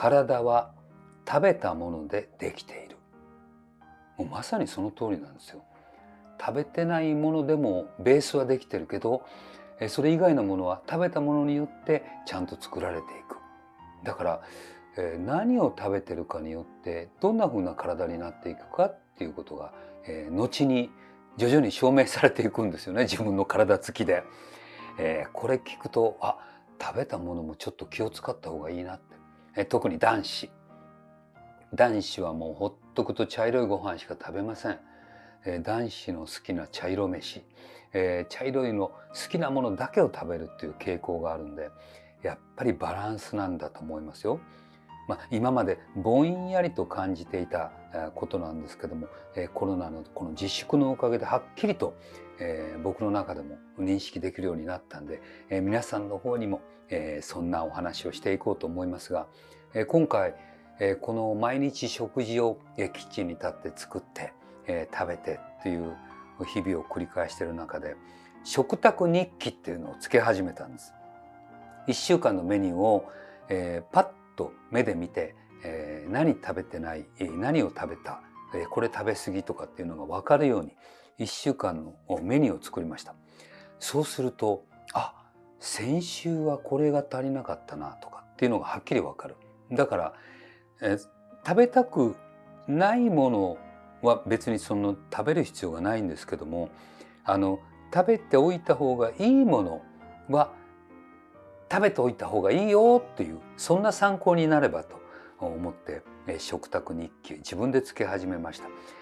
体は食べたものでできている。もうまさにその通りなんですよ。食べてないものでもベースはできてるけどそれ以外のものは食べたものによってちゃんと作られていく。だから何を食べてるかによってどんな風な体になっていくかっていうことが後に徐々に証明されていくんですよね。自分の体つきで。これ聞くとあ食べたものもちょっと気を使った方がいいなって。え特に男子。男子はもうほっとくと茶色いご飯しか食べません。え男子の好きな茶色飯。え茶色いの好きなものだけを食べるっていう傾向があるんでやっぱりバランスなんだと思いますよ。まあ、今までぼんやりと感じていたことなんですけどもコロナのこの自粛のおかげではっきりと僕の中でも認識できるようになったんで皆さんの方にもそんなお話をしていこうと思いますがえ今回えこの毎日食事をえキッチンに立って作ってえ食べてっていう日々を繰り返している中で食卓日記っていうのをつけ始めたんです。1週間のメニューをえパッと目で見て、えー、何食べてない何を食べた、えー、これ食べ過ぎとかっていうのが分かるように1週間のメニューを作りました。そうするとあ先週はこれが足りなかったなとかっていうのがはっきり分かる。だから、え、食べたくないものは別にその食べる必要がないんですけどもあの食べておいた方がいいものは食べておいた方がいいよっていうそんな参考になればと思って食卓日記自分でつけ始めました。